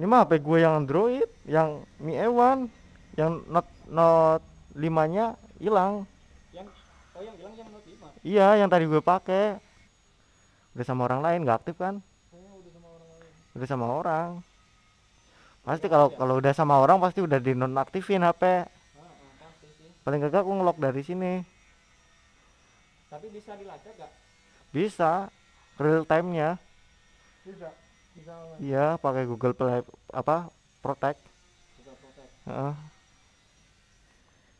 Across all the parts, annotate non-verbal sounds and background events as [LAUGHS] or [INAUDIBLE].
Ini mah HP gue yang Android, yang Mi A1, yang Note Note 5-nya hilang. Yang oh yang hilang yang Note 5. Iya, yang tadi gue pakai. Udah sama orang lain, nggak aktif kan? Oh, udah sama orang lain. Udah sama orang. Pasti kalau kalau udah sama orang pasti udah dinonaktifin HP. Ah, ah. Paling gak aku ngelok dari sini. Tapi bisa dilacak gak? Bisa real time-nya. Bisa. Bisa. Iya, pakai Google Play apa? Protect. Bisa protect. Heeh.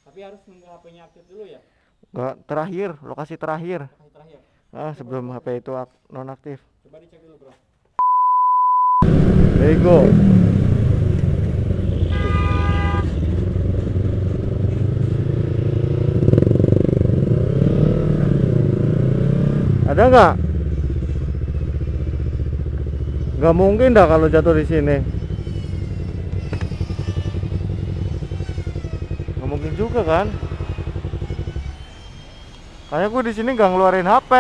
Tapi harus nunggu HP-nya aktif dulu ya. Nggak, terakhir, lokasi terakhir. Kasih terakhir. Ah, sebelum HP itu ak- nonaktif. Coba dicek dulu, Bro. Bego. Ada nggak? Nggak mungkin dah kalau jatuh di sini. Nggak mungkin juga kan? Kayaknya gue di sini nggak ngeluarin HP.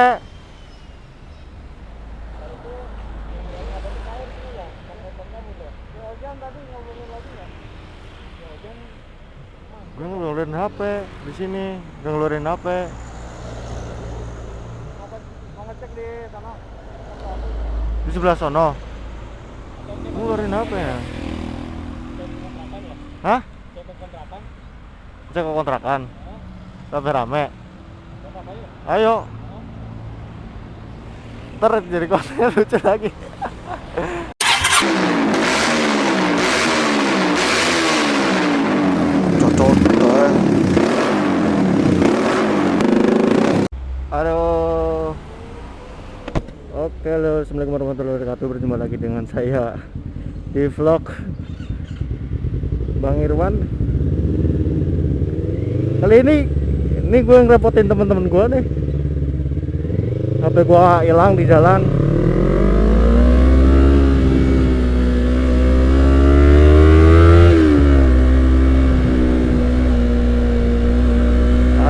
Gue ngeluarin HP di sini, nggak ngeluarin HP. Di sebelah sono. Ngeluarin HP ya? Hah? Cek kontrakan. Cek ke kontrakan. Rame-rame. Ayo. Ntar jadi kontennya [LAUGHS] lucu lagi. Assalamualaikum warahmatullahi wabarakatuh. Berjumpa lagi dengan saya di vlog Bang Irwan. Kali ini ini gue ngerepotin teman-teman gue nih. HP gua hilang di jalan.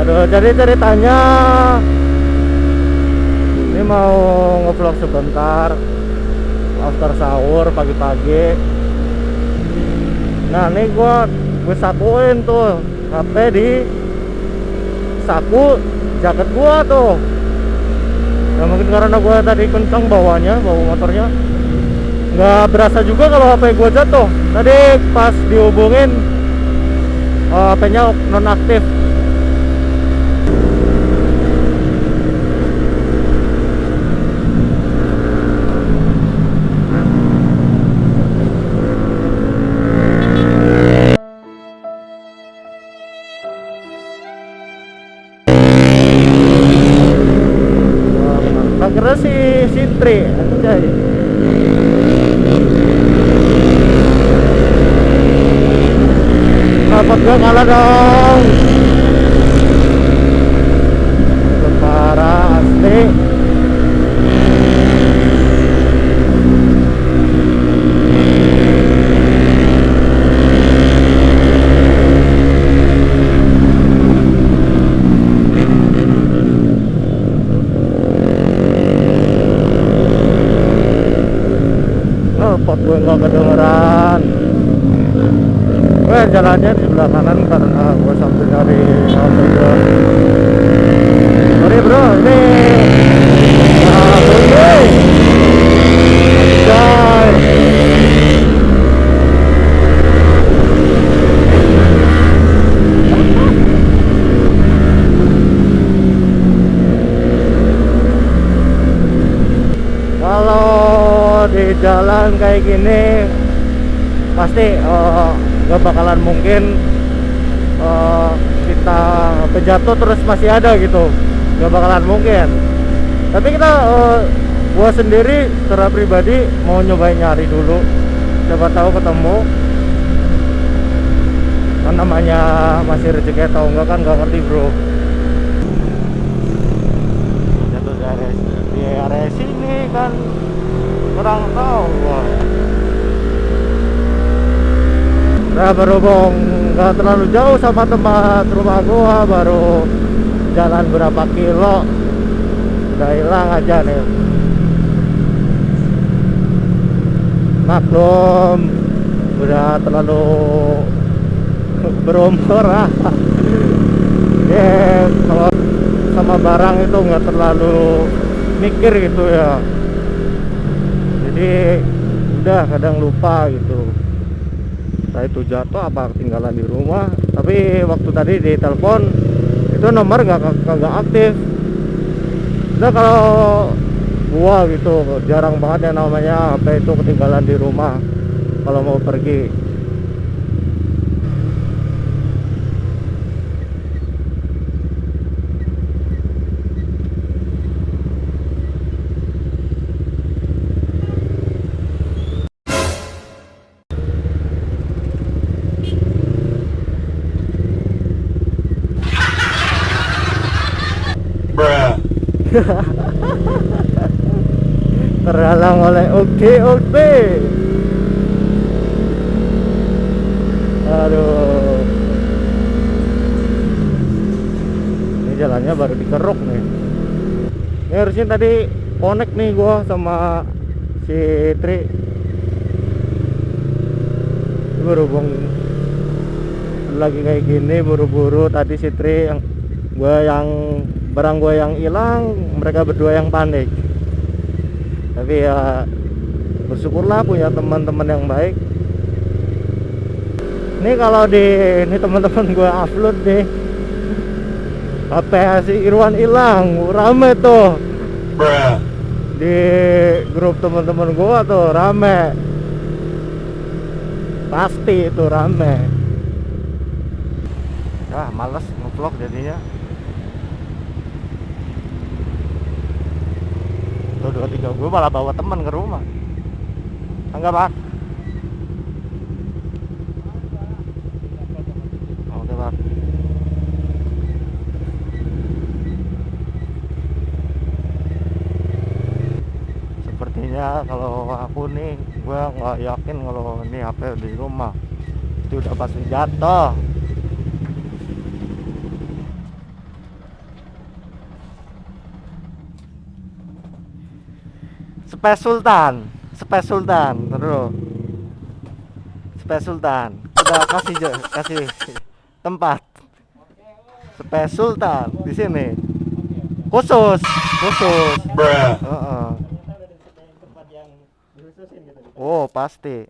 Aduh, jadi ceritanya mau ngevlog sebentar after sahur pagi-pagi. Nah, ini gua gue sakuin tuh HP di saku jaket gua tuh. Ya mungkin karena gua tadi kencang bawanya, bawa motornya. nggak berasa juga kalau HP gua jatuh. Tadi pas dihubungin HP-nya nonaktif. Sintri anjay. Dapat gua kalah dong. Pot gue nggak kedengeran. Gue jalannya di sebelah kanan karena gue sambil nyari sambil gue. Sorry bro, ini. Nah, bro, Anjay. Kalau di jalan kayak gini pasti eh, nggak bakalan mungkin eh, kita pejatuh terus masih ada gitu. Nggak bakalan mungkin. Tapi kita eh, gua sendiri secara pribadi mau nyobain nyari dulu. Siapa tahu ketemu. Kan namanya masih rezeki atau enggak kan nggak ngerti bro. Jatuh di area di area sini kan kurang tahu gua. Nah berhubung nggak terlalu jauh sama tempat rumah gua baru jalan berapa kilo. Udah hilang aja nih. Maklum nggak terlalu berumur ah. Dia kalau sama barang itu nggak terlalu mikir gitu ya jadi udah kadang lupa gitu. Entah itu jatuh apa ketinggalan di rumah. Tapi waktu tadi di telepon itu nomor nggak nggak aktif. Udah kalau gua gitu jarang banget yang namanya HP itu ketinggalan di rumah kalau mau pergi Bruh. [LAUGHS] terhalang oleh oke oke. Aduh. Ini jalannya baru dikeruk nih. Ini harusnya tadi connect nih gua sama si Tri. Berhubung lagi kayak gini buru-buru tadi si Tri yang gua yang barang gua yang hilang mereka berdua yang panik. Tapi ya bersyukurlah punya teman-teman yang baik. Ini kalau di ini teman-teman gue upload nih. HP si Irwan hilang. Rame tuh. Bruh. di grup teman-teman gue tuh rame. Pasti itu rame. Ah males ngevlog jadinya tuh dua tiga. Gue malah bawa teman ke rumah. Enggak pak. Oke pak. Sepertinya kalau aku nih gue nggak yakin kalau ini HP di rumah. Itu udah pasti jatuh Space Sultan, Space Sultan, terus Space Sultan, udah kasih je- kasih tempat. Space Sultan di sini, khusus, khusus. Bruh. Dikhususin gitu. Oh pasti,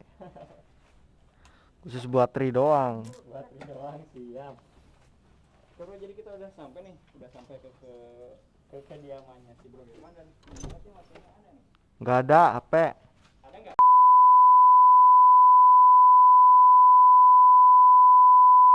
khusus buat tri doang. Buat ini doang siap. Jadi kita udah sampai nih, udah sampai ke ke ke kediamannya si Bro Irwan dan masih ada nih. Nggak ada HP.